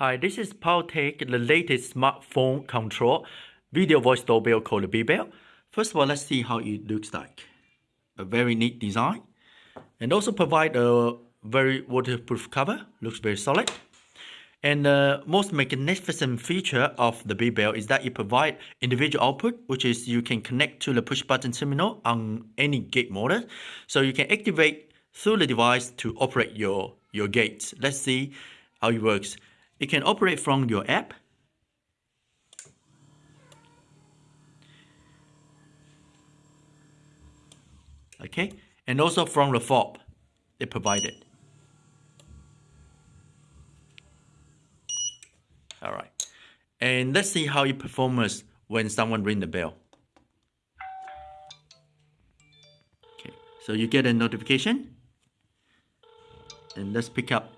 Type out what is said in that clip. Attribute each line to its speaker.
Speaker 1: Hi, this is Powtek, the latest smartphone control video voice doorbell called the BeBell. First of all, let's see how it looks like. A very neat design. And also provide a very waterproof cover. Looks very solid. And the most magnificent feature of the BeBell is that it provides individual output, which is you can connect to the push button terminal on any gate model. So you can activate through the device to operate your, your gates. Let's see how it works. It can operate from your app. Okay, and also from the fob they provided. All right. And let's see how it performs when someone ring the bell. Okay, so you get a notification. And let's pick up